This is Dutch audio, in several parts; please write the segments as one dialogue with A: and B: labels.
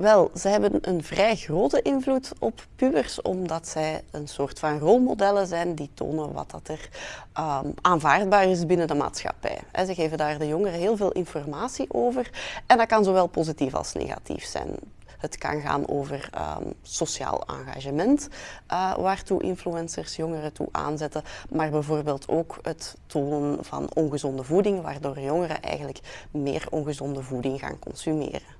A: Wel, ze hebben een vrij grote invloed op pubers, omdat zij een soort van rolmodellen zijn die tonen wat dat er um, aanvaardbaar is binnen de maatschappij. ze geven daar de jongeren heel veel informatie over en dat kan zowel positief als negatief zijn. Het kan gaan over um, sociaal engagement, uh, waartoe influencers jongeren toe aanzetten, maar bijvoorbeeld ook het tonen van ongezonde voeding, waardoor jongeren eigenlijk meer ongezonde voeding gaan consumeren.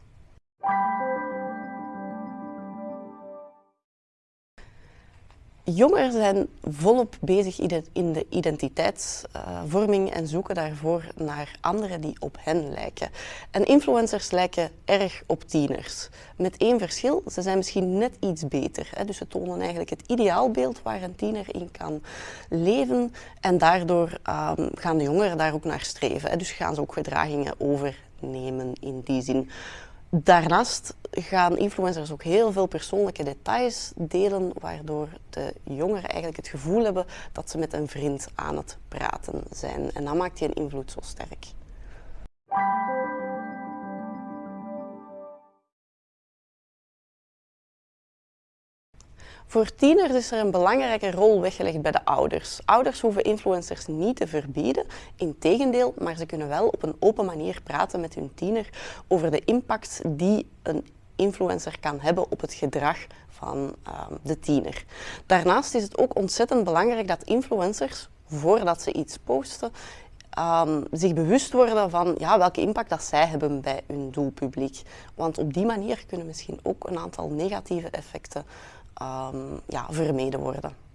A: Jongeren zijn volop bezig in de identiteitsvorming en zoeken daarvoor naar anderen die op hen lijken. En influencers lijken erg op tieners. Met één verschil, ze zijn misschien net iets beter. Dus ze tonen eigenlijk het ideaalbeeld waar een tiener in kan leven. En daardoor ehm, gaan de jongeren daar ook naar streven. Dus gaan ze ook gedragingen overnemen in die zin. Daarnaast gaan influencers ook heel veel persoonlijke details delen, waardoor de jongeren eigenlijk het gevoel hebben dat ze met een vriend aan het praten zijn. En dat maakt die invloed zo sterk. Voor tieners is er een belangrijke rol weggelegd bij de ouders. Ouders hoeven influencers niet te verbieden, integendeel, maar ze kunnen wel op een open manier praten met hun tiener over de impact die een influencer kan hebben op het gedrag van um, de tiener. Daarnaast is het ook ontzettend belangrijk dat influencers, voordat ze iets posten, um, zich bewust worden van ja, welke impact dat zij hebben bij hun doelpubliek. Want op die manier kunnen misschien ook een aantal negatieve effecten um, ja, vermeden worden.